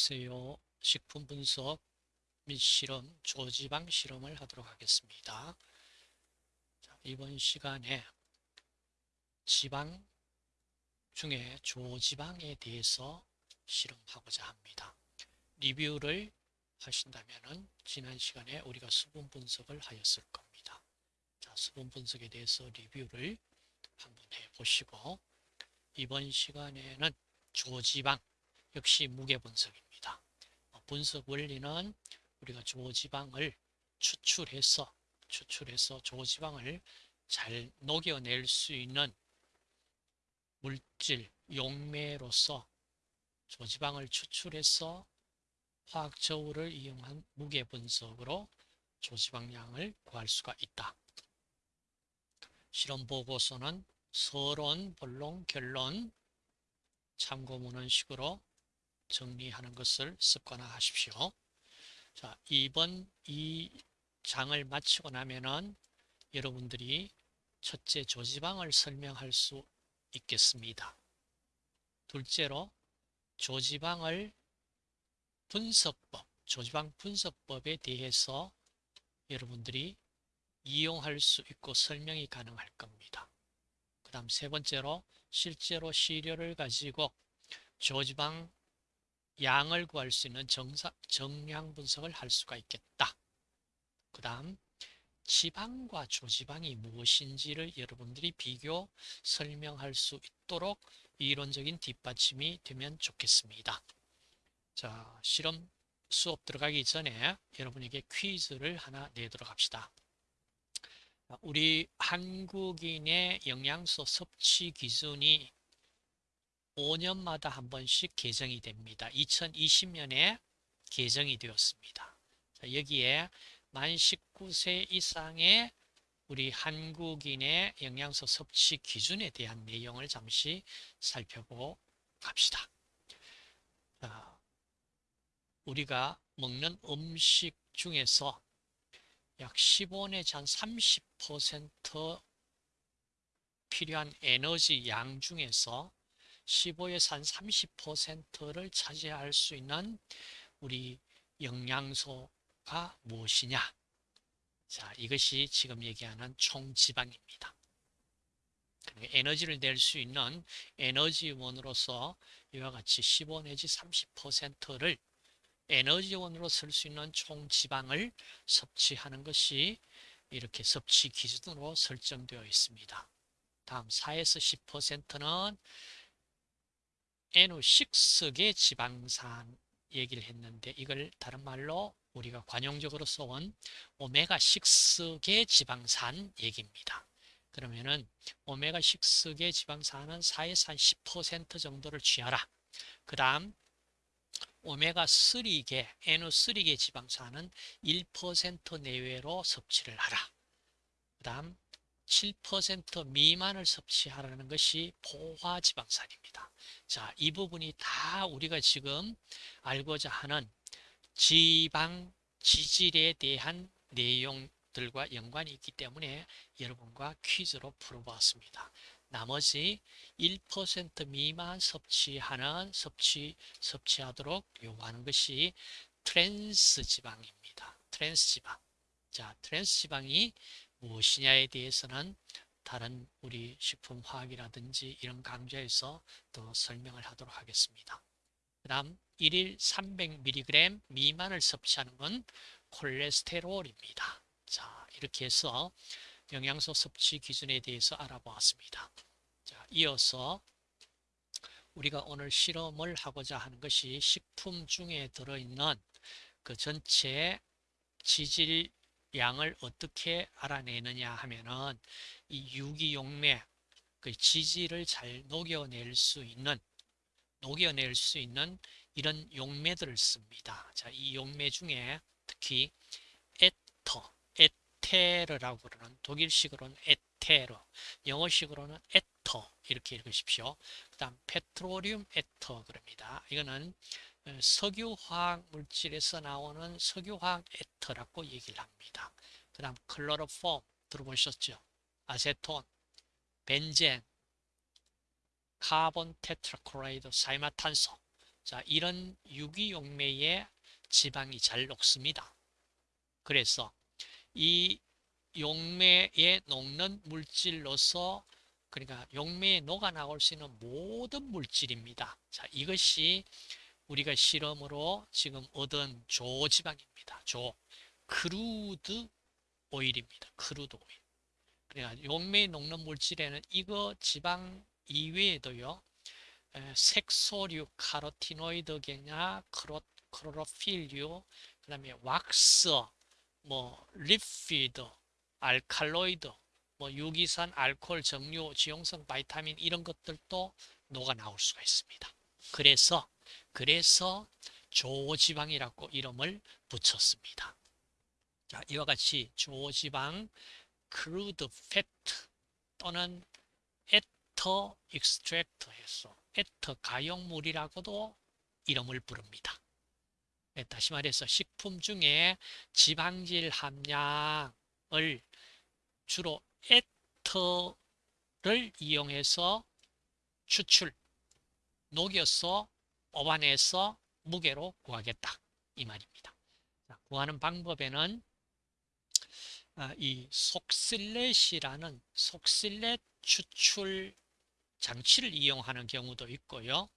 안녕하세요. 식품 분석 및 실험, 조지방 실험을 하도록 하겠습니다. 자, 이번 시간에 지방 중에 조지방에 대해서 실험하고자 합니다. 리뷰를 하신다면 지난 시간에 우리가 수분 분석을 하였을 겁니다. 자, 수분 분석에 대해서 리뷰를 한번 해보시고 이번 시간에는 조지방 역시 무게 분석입니다. 어, 분석 원리는 우리가 조지방을 추출해서 추출해서 조지방을 잘 녹여낼 수 있는 물질 용매로서 조지방을 추출해서 화학 저울을 이용한 무게 분석으로 조지방량을 구할 수가 있다. 실험 보고서는 서론, 본론, 결론, 참고문헌식으로 정리하는 것을 습관화하십시오. 자, 이번 이 장을 마치고 나면은 여러분들이 첫째 조지방을 설명할 수 있겠습니다. 둘째로 조지방을 분석법, 조지방 분석법에 대해서 여러분들이 이용할 수 있고 설명이 가능할 겁니다. 그 다음 세 번째로 실제로 시료를 가지고 조지방 양을 구할 수 있는 정사, 정량 분석을 할 수가 있겠다. 그 다음 지방과 조지방이 무엇인지를 여러분들이 비교 설명할 수 있도록 이론적인 뒷받침이 되면 좋겠습니다. 자, 실험 수업 들어가기 전에 여러분에게 퀴즈를 하나 내도록 합시다. 우리 한국인의 영양소 섭취 기준이 5년마다 한 번씩 개정이 됩니다. 2020년에 개정이 되었습니다. 자, 여기에 만 19세 이상의 우리 한국인의 영양소 섭취 기준에 대한 내용을 잠시 살펴보고 갑시다. 자, 우리가 먹는 음식 중에서 약 15 내지 한30% 필요한 에너지 양 중에서 15에서 한 30%를 차지할 수 있는 우리 영양소가 무엇이냐? 자, 이것이 지금 얘기하는 총지방입니다. 에너지를 낼 수 있는 에너지원으로서 이와 같이 15 내지 30%를 에너지원으로 쓸 수 있는 총지방을 섭취하는 것이 이렇게 섭취 기준으로 설정되어 있습니다. 다음 4에서 10%는 N6계 지방산 얘기를 했는데 이걸 다른 말로 우리가 관용적으로 써온 오메가6계 지방산 얘기입니다. 그러면은 오메가6계 지방산은 4에서 한10% 정도를 취하라. 그 다음 오메가3계, N3계 지방산은 1% 내외로 섭취를 하라. 그 다음 7% 미만을 섭취하라는 것이 포화지방산입니다. 자, 이 부분이 다 우리가 지금 알고자 하는 지방 지질에 대한 내용들과 연관이 있기 때문에 여러분과 퀴즈로 풀어보았습니다. 나머지 1% 미만 섭취하는 섭취 섭취하도록 요구하는 것이 트랜스 지방입니다. 트랜스 지방. 자, 트랜스 지방이 무엇이냐에 대해서는 다른 우리 식품화학이라든지 이런 강좌에서 더 설명을 하도록 하겠습니다. 그 다음 1일 300mg 미만을 섭취하는 건 콜레스테롤입니다. 자 이렇게 해서 영양소 섭취 기준에 대해서 알아보았습니다. 자 이어서 우리가 오늘 실험을 하고자 하는 것이 식품 중에 들어있는 그 전체 지질 양을 어떻게 알아내느냐 하면은 이 유기용매 그 지질을 잘 녹여낼 수 있는 녹여낼 수 있는 이런 용매들을 씁니다. 자, 이 용매 중에 특히 에터, 에테르라고 그러는 독일식으로는 에테르, 영어식으로는 에터 이렇게 읽으십시오. 그 다음 petroleum ether 그럽니다. 이거는 어, 석유화학 물질에서 나오는 석유화학 에터라고 얘기를 합니다. 그 다음 chloroform 들어보셨죠? 아세톤, 벤젠, carbon tetrachloride, 사염화탄소, 자, 이런 유기용매에 지방이 잘 녹습니다. 그래서 이 용매에 녹는 물질로서 그러니까 용매에 녹아 나올 수 있는 모든 물질입니다. 자, 이것이 우리가 실험으로 지금 얻은 조지방입니다. 조 crude oil입니다. crude oil. 그러니까 용매에 녹는 물질에는 이거 지방 이외에도요. 색소류, 카로티노이드계나, 클로, 클로로필류, 그 다음에 왁스, 뭐 lipid, 알칼로이드, 뭐 유기산, 알코올, 정유, 지용성, 바이타민 이런 것들도 녹아 나올 수가 있습니다. 그래서 그래서 조지방이라고 이름을 붙였습니다. 자, 이와 같이 조지방, fat 또는 ether extract해서 에터 가용물이라고도 이름을 부릅니다. 네, 다시 말해서 식품 중에 지방질 함량을 주로 에터를 이용해서 추출, 녹여서 뽑아내서 무게로 구하겠다. 이 말입니다. 자, 구하는 방법에는 아, 이 속실렛이라는 속실렛 추출 장치를 이용하는 경우도 있고요.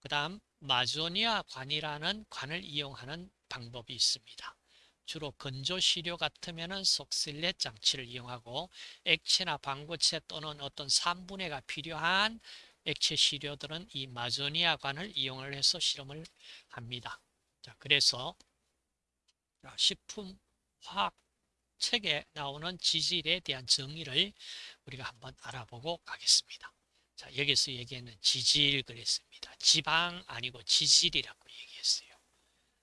그 다음 마조니아 관이라는 관을 이용하는 방법이 있습니다. 주로 건조 시료 같으면 속실렛 장치를 이용하고 액체나 방부체 또는 어떤 3분해가 필요한 액체 시료들은 이 마조니아 관을 이용을 해서 실험을 합니다. 자, 그래서 식품 화학 책에 나오는 지질에 대한 정의를 우리가 한번 알아보고 가겠습니다. 자, 여기서 얘기하는 지질 그랬습니다. 지방 아니고 지질이라고 얘기했어요.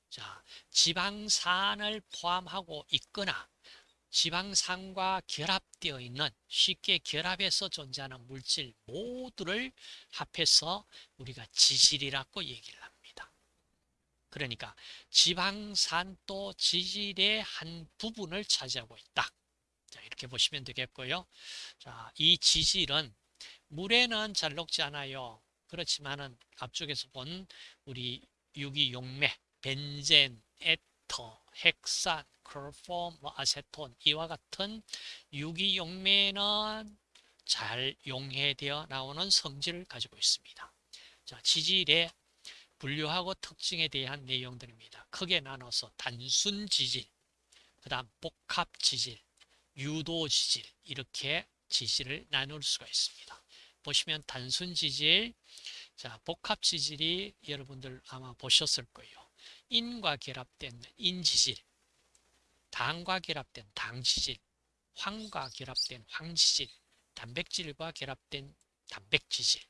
자, 지방산을 포함하고 있거나 지방산과 결합되어 있는 쉽게 결합해서 존재하는 물질 모두를 합해서 우리가 지질이라고 얘기를 합니다. 그러니까 지방산도 지질의 한 부분을 차지하고 있다. 자, 이렇게 보시면 되겠고요. 자, 이 지질은 물에는 잘 녹지 않아요. 그렇지만은 앞쪽에서 본 우리 유기용매, 벤젠, 에터, 헥산, 클로폼, 뭐 아세톤 이와 같은 유기용매는 잘 용해되어 나오는 성질을 가지고 있습니다. 자, 지질의 분류하고 특징에 대한 내용들입니다. 크게 나눠서 단순 지질, 그 다음 복합 지질, 유도 지질 이렇게 지질을 나눌 수가 있습니다. 보시면 단순 지질, 자 복합 지질이 여러분들 아마 보셨을 거예요. 인과 결합된 인지질, 당과 결합된 당지질, 황과 결합된 황지질, 단백질과 결합된 단백지질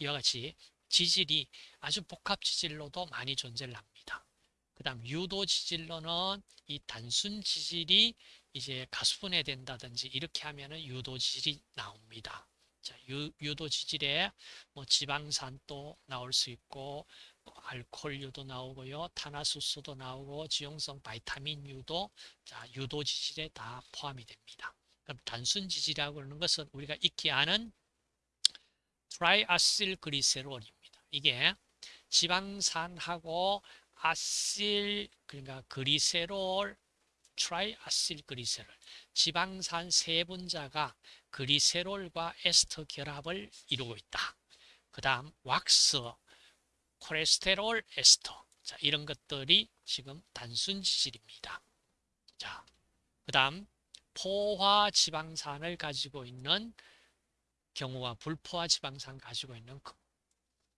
이와 같이 지질이 아주 복합 지질로도 많이 존재를 합니다. 그 다음 유도 지질로는 이 단순 지질이 이제 가수분해 된다든지 이렇게 하면은 유도 지질이 나옵니다. 자, 유, 유도 지질에 뭐 지방산도 나올 수 있고 뭐 알코올유도 나오고요. 탄화수소도 나오고 지용성 바이타민 유도 자, 유도 지질에 다 포함이 됩니다. 그럼 단순 지질이라고 하는 것은 우리가 익히 아는 triacylglycerol입니다. 이게 지방산하고 acyl 그러니까 글리세롤 triacylglycerol 지방산 세 분자가 글리세롤과 에스터 결합을 이루고 있다. 그 다음 왁스, 콜레스테롤, 에스터 자, 이런 것들이 지금 단순 지질입니다. 자, 그 다음 포화 지방산을 가지고 있는 경우와 불포화 지방산 가지고 있는 그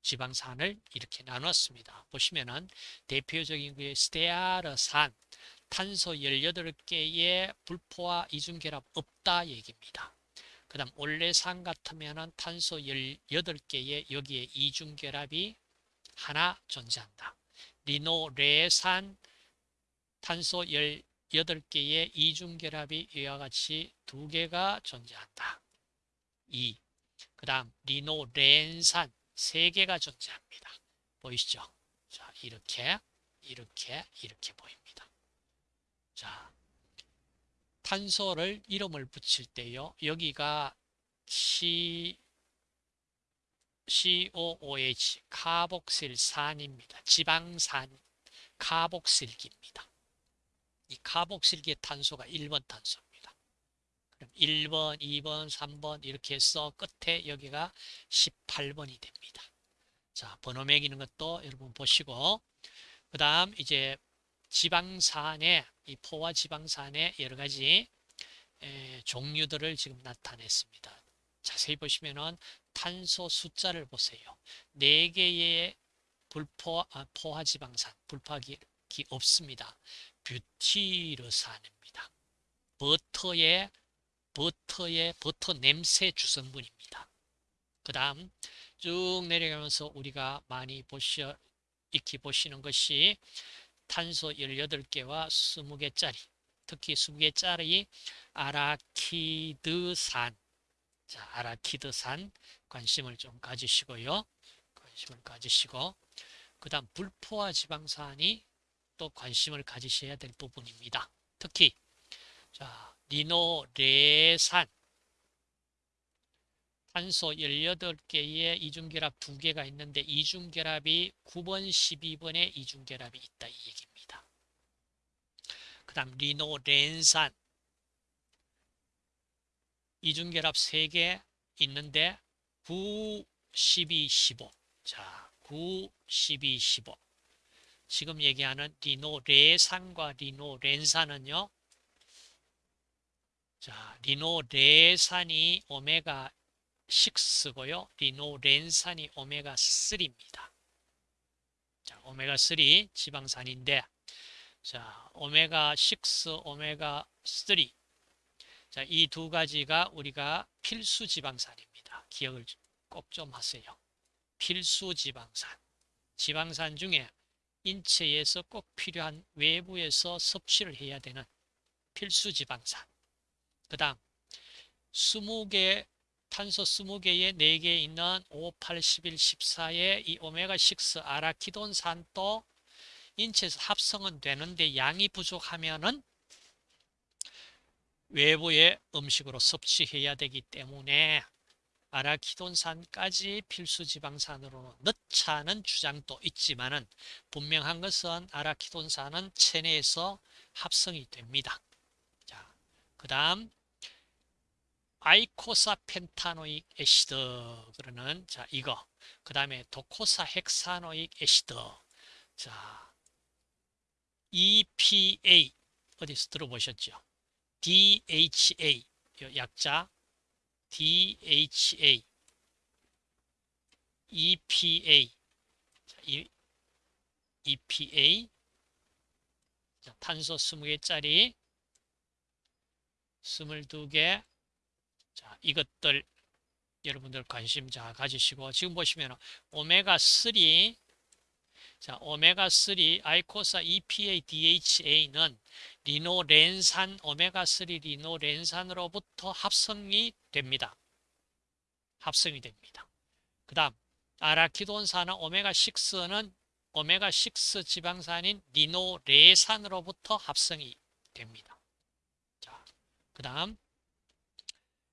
지방산을 이렇게 나눴습니다. 보시면은 대표적인 게 스테아르산, 탄소 18개의 불포화 이중 결합 없다 얘기입니다. 그 다음 올레산 같으면 탄소 18개의 여기에 이중 결합이 하나 존재한다. 리노레산 탄소 18개의 이중결합이 이와 같이 두 개가 존재한다. 2. 그 다음 리노렌산 세 개가 존재합니다. 보이시죠? 자, 이렇게 이렇게 이렇게 보입니다. 자, 탄소를 이름을 붙일 때요. 여기가 시 COOH 카복실산입니다. 지방산 카복실기입니다. 이 카복실기의 탄소가 1번 탄소입니다. 그럼 1번, 2번, 3번 이렇게 해서 끝에 여기가 18번이 됩니다. 자, 번호 매기는 것도 여러분 보시고 그 다음 이제 지방산의 이 포화 지방산의 여러 가지 에, 종류들을 지금 나타냈습니다. 자세히 보시면은 탄소 숫자를 보세요. 4개의 불포, 아, 포화 지방산, 불포기 없습니다. 뷰티르산입니다. 버터의 버터의 버터 냄새 주성분입니다. 그 다음 쭉 내려가면서 우리가 많이 보시, 익히 보시는 것이 탄소 18개와 20개짜리 특히 20개짜리 아라키드산 자, 아라키드산 관심을 좀 가지시고요. 관심을 가지시고 그 다음 불포화 지방산이 또 관심을 가지셔야 될 부분입니다. 특히 자, 리노레산 탄소 18개의 이중결합 2개가 있는데 이중결합이 9번, 12번에 이중결합이 있다 이 얘기입니다. 그 다음 리노렌산 이중결합 3개 있는데 9, 12, 15 자, 9, 12, 15 지금 얘기하는 리노 레산과 리노 렌산은요 자, 리노 레산이 오메가 6고요. 리노 렌산이 오메가 3입니다. 자, 오메가 3 지방산인데 자, 오메가 6, 오메가 3 자, 이 두 가지가 우리가 필수 지방산입니다. 기억을 꼭 좀 하세요. 필수 지방산. 지방산 중에 인체에서 꼭 필요한 외부에서 섭취를 해야 되는 필수 지방산. 그 다음 20개 탄소 20개에 4개 있는 5, 8, 11, 14의 이 오메가6 아라키돈산도 인체에서 합성은 되는데 양이 부족하면은 외부의 음식으로 섭취해야 되기 때문에 아라키돈산까지 필수 지방산으로 넣자는 주장도 있지만 은 분명한 것은 아라키돈산은 체내에서 합성이 됩니다. 자, 그 다음 아이코사 펜타노익 애시드 그러는 자 이거 그 다음에 도코사 헥사노익 애시드 자 EPA 어디서 들어보셨죠? DHA 약자 DHA EPA EPA 자, 탄소 20개짜리. 22개. 자, 이것들 여러분들 관심 자 가지시고 지금 보시면 오메가3 자, 오메가3 아이코사 EPA DHA는 리노렌산 오메가3 리노렌산으로부터 합성이 됩니다. 합성이 됩니다. 그 다음 아라키돈산은 오메가6는 오메가6 지방산인 리노레산으로부터 합성이 됩니다. 자, 그 다음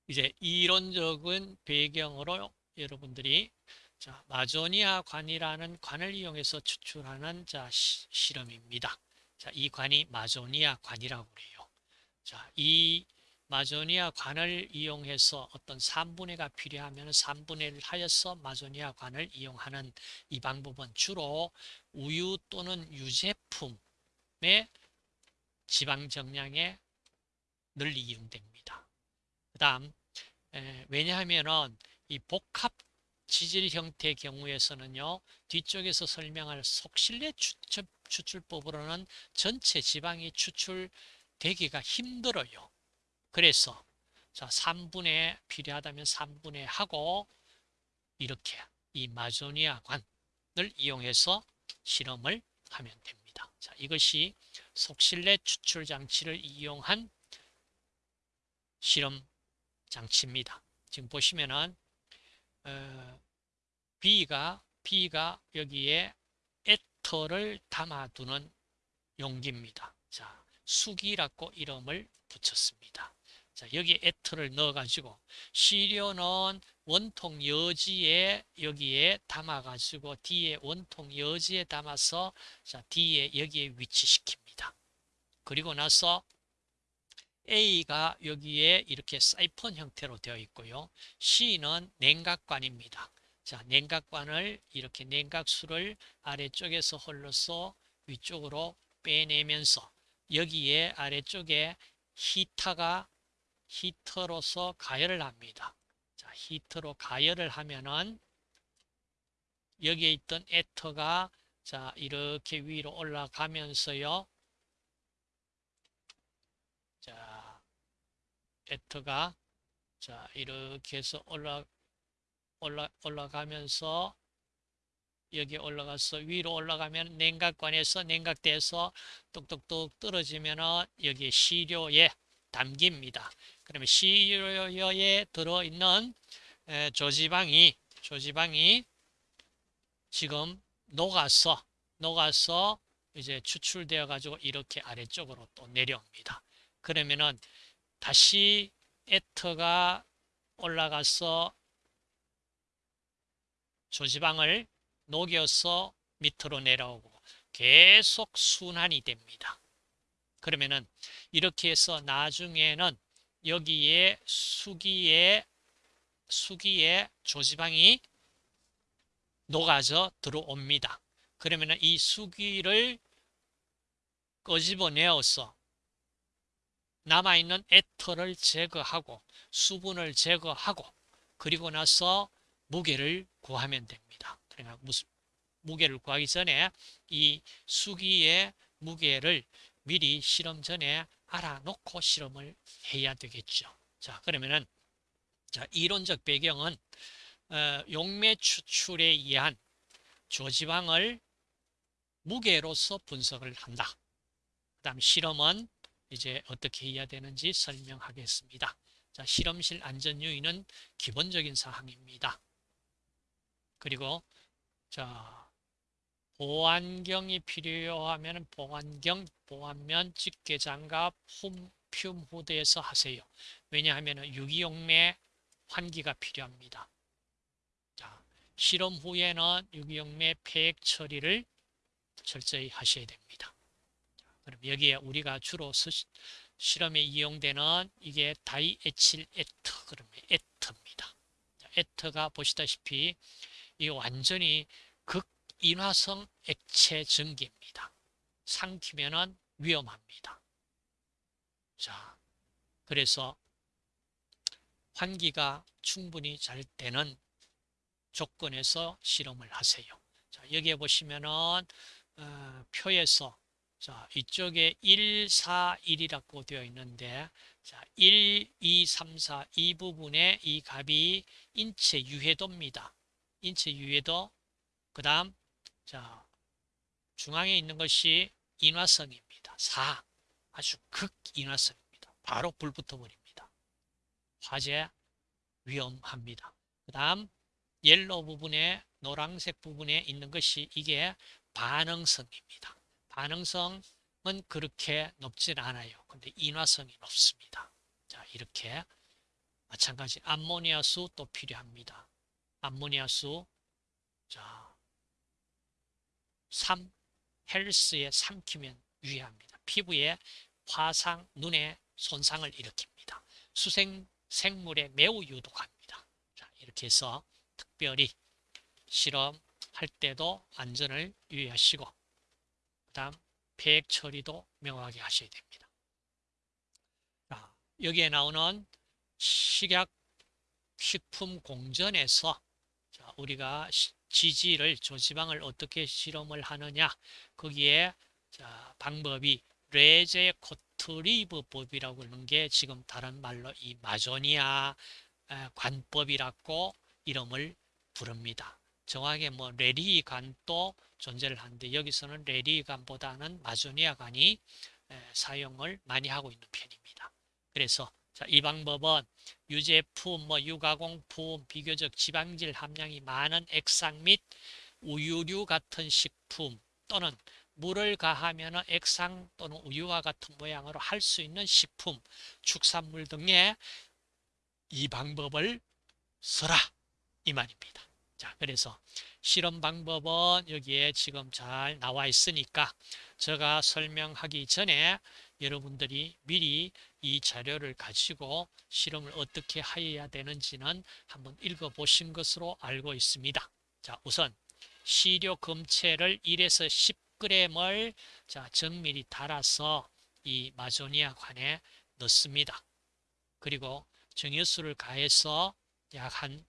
이제 이론적인 배경으로 여러분들이 자, 마조니아 관이라는 관을 이용해서 추출하는 자, 시, 실험입니다. 자, 이 관이 마조니아 관이라고 그래요. 자, 이 마조니아 관을 이용해서 어떤 3분해가 필요하면 3분해를 하여서 마조니아 관을 이용하는 이 방법은 주로 우유 또는 유제품의 지방 정량에 널리 이용됩니다. 그 다음 왜냐하면 이 복합 지질 형태의 경우에서는요 뒤쪽에서 설명할 속실내 추출, 추출 법으로는 전체 지방이 추출되기가 힘들어요 그래서 자 3분의 필요하다면 3분의 하고 이렇게 이 마조니아 관을 이용해서 실험을 하면 됩니다 자 이것이 속실내 추출 장치를 이용한 실험 장치입니다. 지금 보시면은 어, B가 B가 여기에 에터를 담아두는 용기입니다. 자, 수기라고 이름을 붙였습니다. 자, 여기 에터를 넣어가지고 시료는 원통 여지에 여기에 담아가지고 뒤에 원통 여지에 담아서 자, 뒤에 여기에 위치시킵니다. 그리고 나서 A가 여기에 이렇게 사이폰 형태로 되어 있고요. C는 냉각관입니다. 자, 냉각관을 이렇게 냉각수를 아래쪽에서 흘러서 위쪽으로 빼내면서 여기에 아래쪽에 히터가 히터로서 가열을 합니다. 자, 히터로 가열을 하면은 여기에 있던 에터가 자, 이렇게 위로 올라가면서요. 자, 에터가 자, 이렇게 해서 올라 올라 올라가면서 여기 올라가서 위로 올라가면 냉각관에서 냉각돼서 똑똑똑 떨어지면 여기 시료에 담깁니다. 그러면 시료에 들어있는 조지방이 조지방이 지금 녹아서 녹아서 이제 추출되어 가지고 이렇게 아래쪽으로 또 내려옵니다. 그러면은 다시 에터가 올라가서 조지방을 녹여서 밑으로 내려오고 계속 순환이 됩니다. 그러면은 이렇게 해서 나중에는 여기에 수기에 수기에 조지방이 녹아져 들어옵니다. 그러면은 이 수기를 끄집어내어서 남아있는 에터를 제거하고 수분을 제거하고 그리고 나서 무게를 구하면 됩니다. 그러니까 무게를 구하기 전에 이 수기의 무게를 미리 실험 전에 알아놓고 실험을 해야 되겠죠. 자, 그러면은 자, 이론적 배경은 어, 용매 추출에 의한 조지방을 무게로서 분석을 한다. 그 다음 실험은 이제 어떻게 해야 되는지 설명하겠습니다. 자, 실험실 안전 유의는 기본적인 사항입니다. 그리고 자 보안경이 필요하면 보안경, 보안면, 집게 장갑, 품 후대에서 하세요. 왜냐하면 유기용매 환기가 필요합니다. 자, 실험 후에는 유기용매 폐액 처리를 철저히 하셔야 됩니다. 자, 그럼 여기에 우리가 주로 실험에 이용되는 이게 다이에칠 에터, 그러면 에터입니다. 에터가 보시다시피 이 완전히 극인화성 액체 전기입니다. 삼키면은 위험합니다. 자, 그래서 환기가 충분히 잘 되는 조건에서 실험을 하세요. 자, 여기에 보시면은 어, 표에서 자, 이쪽에 1, 4, 1이라고 되어 있는데 자, 1, 2, 3, 4 이 부분에 이 값이 인체 유해도입니다. 인체 유해도 그 다음 자 중앙에 있는 것이 인화성입니다. 4 아주 극인화성입니다. 바로 불 붙어버립니다. 화재 위험합니다. 그 다음 옐로 부분에 노란색 부분에 있는 것이 이게 반응성입니다. 반응성은 그렇게 높진 않아요. 근데 인화성이 높습니다. 자 이렇게 마찬가지 암모니아수 또 필요합니다. 암모니아수 자 3. 헬스에 삼키면 유해합니다. 피부에 화상, 눈에 손상을 일으킵니다. 수생 생물에 매우 유독합니다. 자, 이렇게 해서 특별히 실험할 때도 안전을 유의하시고 그 다음 폐액 처리도 명확하게 하셔야 됩니다. 자, 여기에 나오는 식약 식품 공전에서 자, 우리가 지질을 조지방을 어떻게 실험을 하느냐 거기에 자, 방법이 뢰제 고틀리브 법이라고 하는 게 지금 다른 말로 이 마조니아 관법이라고 이름을 부릅니다. 정확하게 뭐 레리 관도 존재를 하는데 여기서는 레리 관보다는 마조니아 관이 사용을 많이 하고 있는 편입니다. 그래서 자, 이 방법은 유제품, 뭐 유가공품, 비교적 지방질 함량이 많은 액상 및 우유류 같은 식품 또는 물을 가하면 액상 또는 우유와 같은 모양으로 할 수 있는 식품, 축산물 등에 이 방법을 써라 이 말입니다. 자, 그래서 실험 방법은 여기에 지금 잘 나와 있으니까 제가 설명하기 전에 여러분들이 미리 이 자료를 가지고 실험을 어떻게 하여야 되는지는 한번 읽어보신 것으로 알고 있습니다. 자, 우선 시료 검체를 1에서 10g을 자, 정밀히 달아서 이 마조니아 관에 넣습니다. 그리고 정유수를 가해서 약 한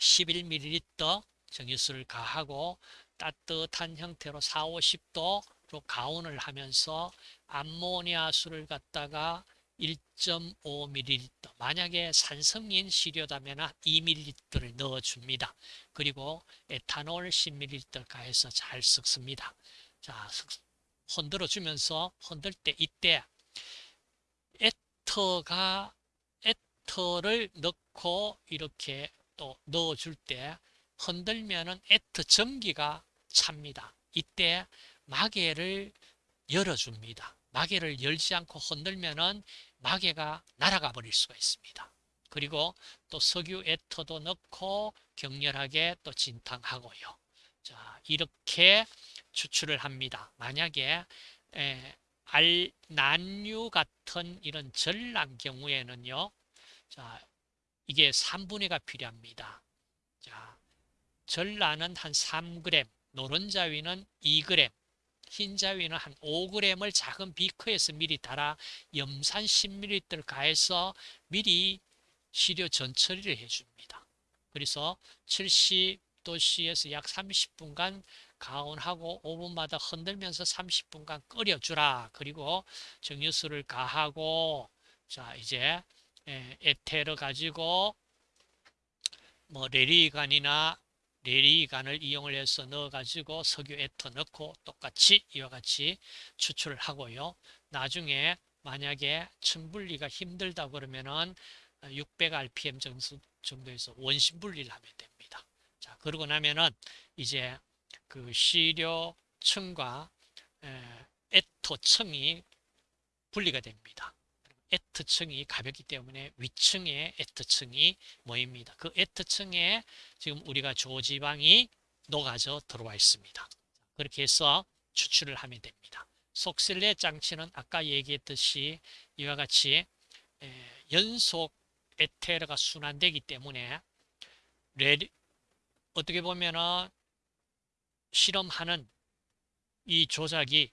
11ml 정유수를 가하고 따뜻한 형태로 4, 50도로 가온을 하면서 암모니아 수를 갖다가 1.5ml 만약에 산성인 시료다면 2ml를 넣어줍니다. 그리고 에탄올 10ml 가해서 잘 섞습니다. 자, 흔들어 주면서 흔들 때 이때 에터가 에터를 넣고 이렇게 또 넣어줄 때 흔들면은 에터 전기가 찹니다. 이때 마개를 열어줍니다. 마개를 열지 않고 흔들면은 마개가 날아가 버릴 수가 있습니다. 그리고 또 석유 에터도 넣고 격렬하게 또 진탕하고요. 자, 이렇게 추출을 합니다. 만약에 에, 알, 난류 같은 이런 전란 경우에는요. 자, 이게 3분의 가 필요합니다. 자, 전란은 한 3g, 노른자위는 2g, 흰자위는 한 5g을 작은 비커에서 미리 달아 염산 10ml 가해서 미리 시료 전처리를 해줍니다. 그래서 70도씨에서 약 30분간 가온하고 5분마다 흔들면서 30분간 끓여주라. 그리고 정유수를 가하고 자 이제 에테르 가지고 뭐 레리간이나 레리간을 이용을 해서 넣어가지고 석유 에터 넣고 똑같이 이와 같이 추출을 하고요. 나중에 만약에 층분리가 힘들다 그러면은 600rpm 정도에서 원심 분리를 하면 됩니다. 자, 그러고 나면은 이제 그 시료층과 에터층이 분리가 됩니다. 에트층이 가볍기 때문에 위층에 에트층이 모입니다. 그 에트층에 지금 우리가 조지방이 녹아져 들어와 있습니다. 그렇게 해서 추출을 하면 됩니다. 속실내 장치는 아까 얘기했듯이 이와 같이 연속 에테르가 순환되기 때문에 레디, 어떻게 보면은 실험하는 이 조작이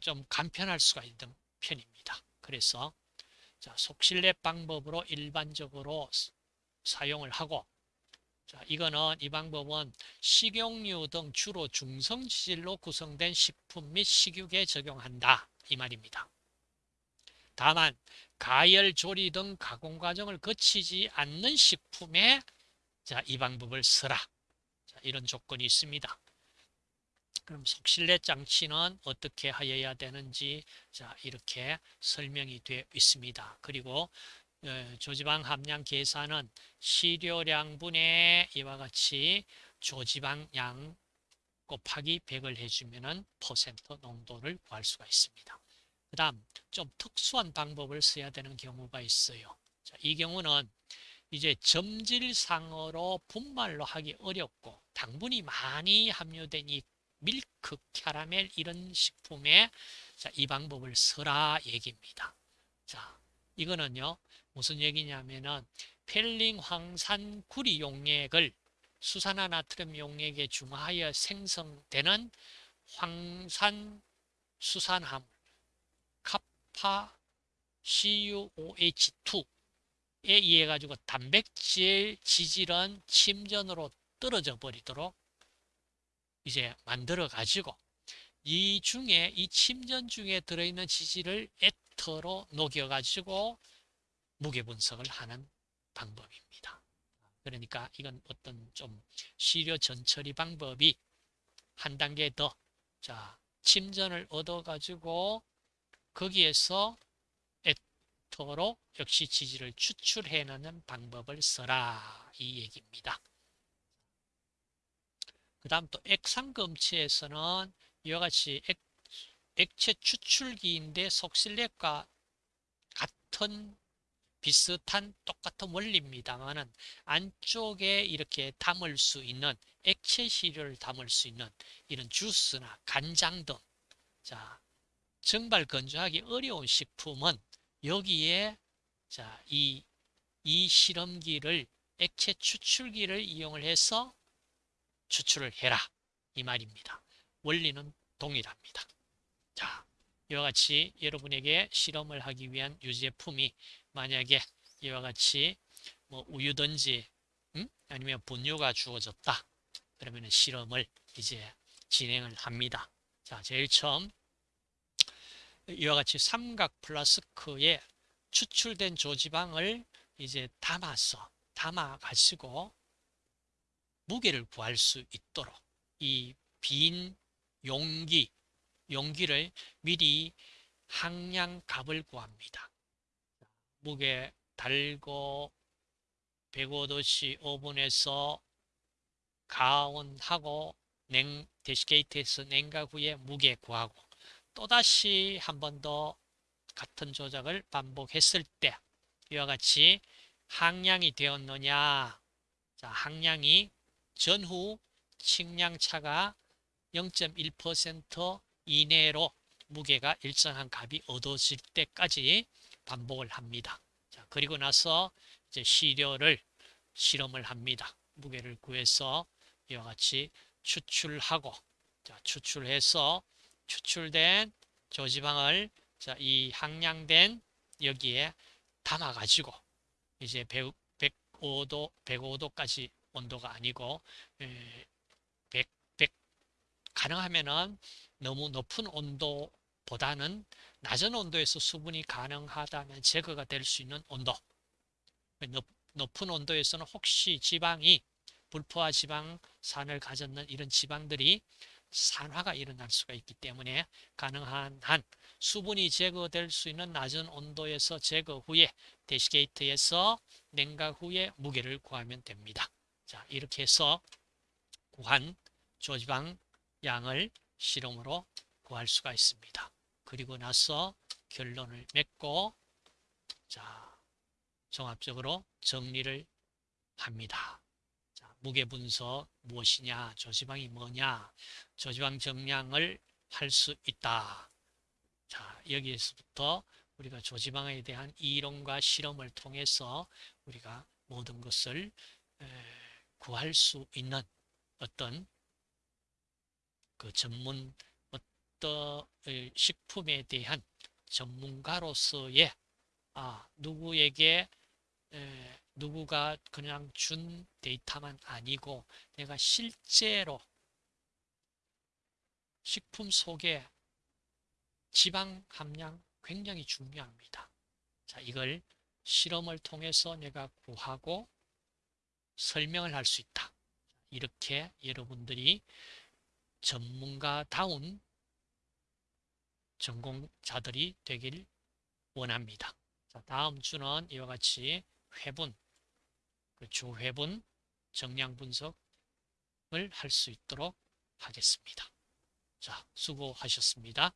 좀 간편할 수가 있는 편입니다. 그래서 자, 속슬렛 방법으로 일반적으로 사용을 하고 자, 이거는 이 방법은 식용유 등 주로 중성지질로 구성된 식품 및 식육에 적용한다 이 말입니다. 다만 가열, 조리 등 가공 과정을 거치지 않는 식품에 자, 이 방법을 써라. 자, 이런 조건이 있습니다. 그럼 속실내 장치는 어떻게 하여야 되는지 자 이렇게 설명이 되어 있습니다. 그리고 어, 조지방 함량 계산은 시료량분의 이와 같이 조지방량 곱하기 100을 해주면 퍼센트 농도를 구할 수가 있습니다. 그 다음 좀 특수한 방법을 써야 되는 경우가 있어요. 자, 이 경우는 이제 점질상으로 분말로 하기 어렵고 당분이 많이 함유된 이 밀크, 캐러멜 이런 식품에 자, 이 방법을 써라 얘기입니다. 자, 이거는요. 무슨 얘기냐면은 펠링 황산 구리 용액을 수산화 나트륨 용액에 중하여 생성되는 황산 수산화물 카파 CuOH2에 의해 가지고 단백질 지질은 침전으로 떨어져 버리도록 이제 만들어 가지고 이 중에 이 침전 중에 들어있는 지질을 에터로 녹여 가지고 무게 분석을 하는 방법입니다. 그러니까 이건 어떤 좀 시료 전처리 방법이 한 단계 더 자, 침전을 얻어 가지고 거기에서 에터로 역시 지질을 추출해 내는 방법을 써라 이 얘기입니다. 그 다음 또 액상검체에서는 이와 같이 액, 액체 추출기인데 속실력과 같은 비슷한 똑같은 원리입니다만은 안쪽에 이렇게 담을 수 있는 액체 시료를 담을 수 있는 이런 주스나 간장 등 자, 정발 건조하기 어려운 식품은 여기에 자, 이, 이 실험기를 액체 추출기를 이용을 해서 추출을 해라 이 말입니다. 원리는 동일합니다. 자, 이와 같이 여러분에게 실험을 하기 위한 유제품이 만약에 이와 같이 뭐 우유든지 음? 아니면 분유가 주어졌다. 그러면 실험을 이제 진행을 합니다. 자, 제일 처음 이와 같이 삼각 플라스크에 추출된 조지방을 이제 담아서 담아 가지고 무게를 구할 수 있도록 이 빈 용기 용기를 미리 항량값을 구합니다. 무게 달고 105도씨 오븐에서 가온하고 냉 데시게이트에서 냉각 후에 무게 구하고 또다시 한 번 더 같은 조작을 반복했을 때 이와 같이 항량이 되었느냐 자 항량이 전후 측량차가 0.1% 이내로 무게가 일정한 값이 얻어질 때까지 반복을 합니다. 자, 그리고 나서 이제 시료를 실험을 합니다. 무게를 구해서 이와 같이 추출하고 자, 추출해서 추출된 조지방을 자, 이 항량된 여기에 담아 가지고 이제 100, 105도 105도까지 온도가 아니고 100, 100 가능하면은 너무 높은 온도보다는 낮은 온도에서 수분이 가능하다면 제거가 될 수 있는 온도 높, 높은 온도에서는 혹시 지방이 불포화 지방산을 가졌는 이런 지방들이 산화가 일어날 수가 있기 때문에 가능한 한 수분이 제거될 수 있는 낮은 온도에서 제거 후에 데시게이트에서 냉각 후에 무게를 구하면 됩니다. 자 이렇게 해서 구한 조지방 양을 실험으로 구할 수가 있습니다. 그리고 나서 결론을 맺고 자 종합적으로 정리를 합니다. 자, 무게 분석 무엇이냐, 조지방이 뭐냐, 조지방 정량을 할 수 있다. 자 여기에서부터 우리가 조지방에 대한 이론과 실험을 통해서 우리가 모든 것을 구할 수 있는 어떤 그 전문 어떤 식품에 대한 전문가로서의 아, 누구에게 에, 누구가 그냥 준 데이터만 아니고 내가 실제로 식품 속에 지방 함량 굉장히 중요합니다. 자, 이걸 실험을 통해서 내가 구하고 설명을 할 수 있다. 이렇게 여러분들이 전문가다운 전공자들이 되길 원합니다. 자, 다음 주는 이와 같이 회분, 그 주회분 정량 분석을 할 수 있도록 하겠습니다. 자, 수고하셨습니다.